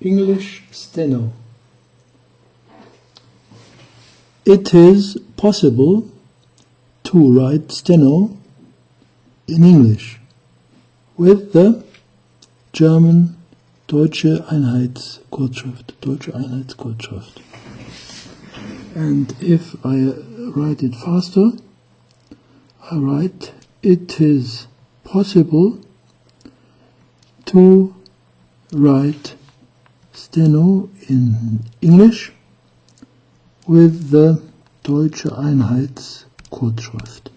English steno. It is possible to write steno in English with the German Deutsche Einheitskurzschrift, Deutsche Einheitskurzschrift. And if I write it faster, I write it is possible to write steno in English with the Deutsche Einheitskurzschrift.